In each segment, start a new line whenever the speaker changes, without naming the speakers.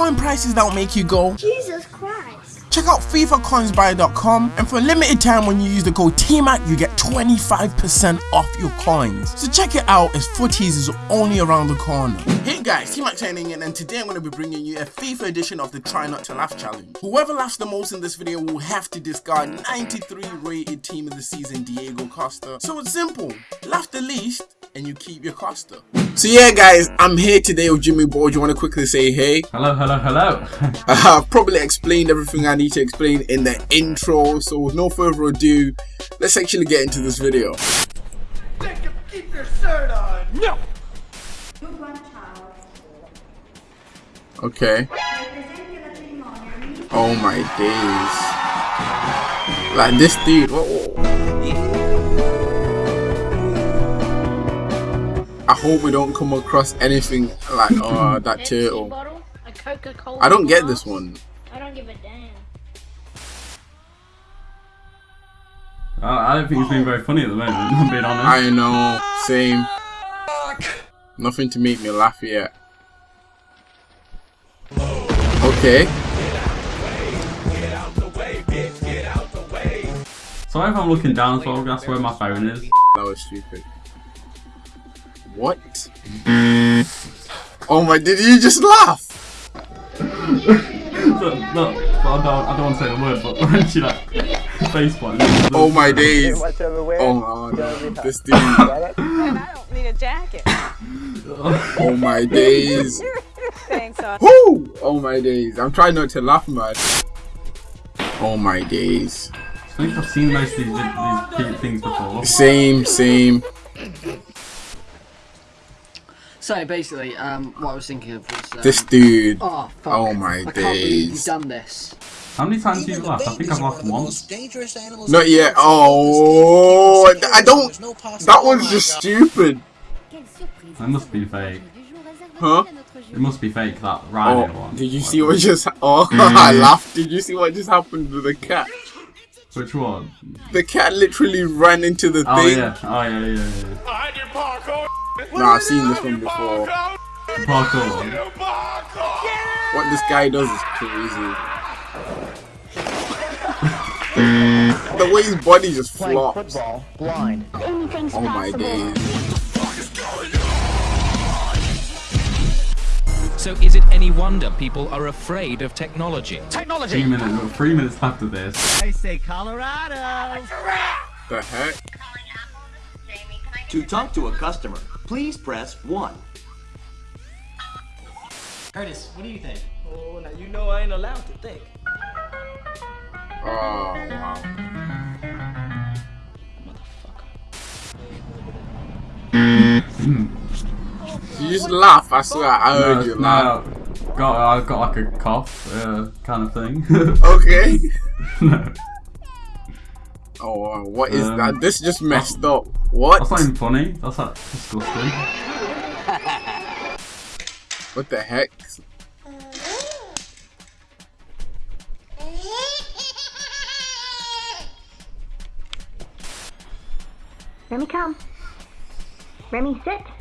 coin prices that'll make you go,
Jesus Christ.
Check out FIFACoinsBuy.com and for a limited time when you use the code TMAC you get 25% off your coins. So check it out as footies is only around the corner. Hey guys, TMAC signing in and today I'm going to be bringing you a FIFA edition of the Try Not to Laugh challenge. Whoever laughs the most in this video will have to discard 93 rated team of the season Diego Costa. So it's simple, laugh the least and you keep your Costa. So yeah guys, I'm here today with Jimmy Boy. Do you want to quickly say hey?
Hello, hello, hello.
I've probably explained everything I need to explain in the intro, so with no further ado, let's actually get into this video.
Keep your shirt on! No!
Okay. Oh my days. Like this dude. I hope we don't come across anything like oh that turtle. I don't get this one.
I don't give a damn.
I don't think it's been very funny at the moment, I'm being honest.
I know, same. Nothing to make me laugh yet. Okay.
Sorry if I'm looking down, so that's where my phone is.
That was stupid. What? oh my, did you just laugh?
look, look, I don't, I don't want to say the word, but when she like face planted.
Oh my days. Oh no, this dude.
I don't need a jacket.
oh my days.
Thanks,
Woo! Oh my days. I'm trying not to laugh, much. Oh my days.
I think I've seen most of these, these things before.
Same, same.
So basically, um, what I was thinking of was um,
this dude.
Oh, fuck.
oh my
I
days!
Can't you've done this.
How many times have you laughed? I think I've laughed once.
Not yet. Oh, I don't. That one's just stupid.
That must be fake.
Huh?
It must be fake. That Rhino
oh,
one.
Did you see what just? Oh, I laughed. Did you see what just happened to the cat?
Which one?
The cat literally ran into the
oh,
thing.
Yeah. Oh yeah, yeah, yeah.
Nah, I've seen this one before.
Parkour.
What this guy does is crazy. the way his body just flops.
Football, blind.
Oh my days.
So is it any wonder people are afraid of technology?
Technology! Three minutes, three minutes after this.
I say Colorado!
The heck?
To talk to a customer, please press 1.
Curtis, what do you think?
Oh, now you know I ain't allowed to think.
Oh, wow.
Motherfucker. Hmm.
You just laugh, I swear, I heard
no,
you
no,
laugh.
Got, I got like a cough, uh, kind of thing.
okay.
no.
Oh, what is
um,
that? This just messed up. What?
That's not even funny. That's like disgusting.
what the heck?
Remy, come. Remy, sit.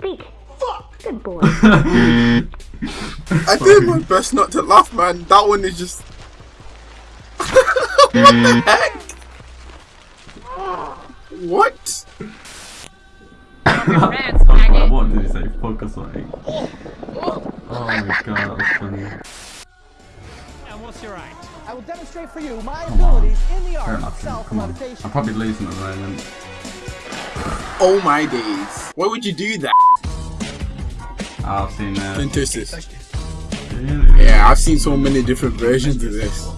Speak.
Fuck!
Good boy.
I did my best not to laugh, man. That one is just. what the heck? What?
what did he say? Fuck or something? Oh my god, that's funny.
And what's your act?
I will demonstrate for you my abilities in the art of
Come on.
self-levitation.
I'm probably losing at the moment.
Oh my days. Why would you do that?
I've seen uh,
Fantastic. Yeah, I've seen so many different versions of this.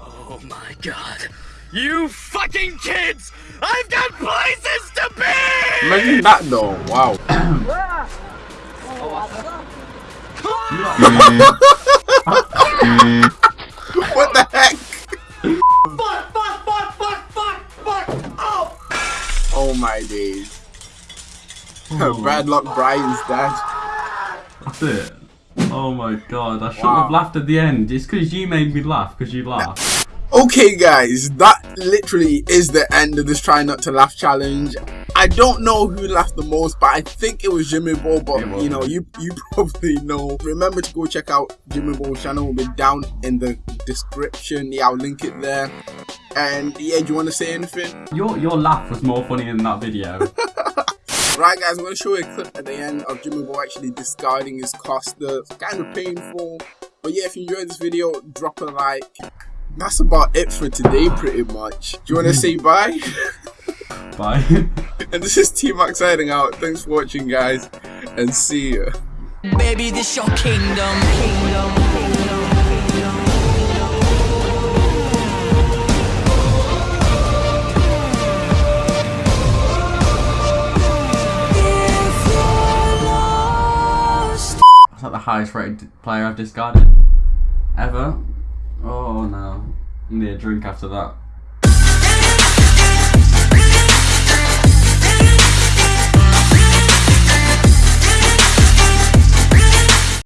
Oh my god. You fucking kids! I've got places to be!
Imagine that though. Wow. my days. Oh. Bad luck Brian's dad.
That's it. Oh my god, I shouldn't
Wow.
have laughed at the end. It's because you made me laugh, because you laughed.
Okay guys, that literally is the end of this try not to laugh challenge. I don't know who laughed the most, but I think it was Jimmy Bo. But you know, you you probably know. Remember to go check out Jimmy Bo's channel. Will be down in the description. Yeah, I'll link it there. And yeah, do you want to say anything?
Your your laugh was more funny than that video.
Right, guys, I'm going to show you a clip at the end of Jimmy Bo actually discarding his Costa. It's kind of painful. But yeah, if you enjoyed this video, drop a like. That's about it for today, pretty much. Do you want to say bye?
Bye.
and this is T Max signing out. Thanks for watching, guys, and see ya.
Baby, this your kingdom.
Is highest rated player I've discarded? Ever? Oh no. I need a drink after that.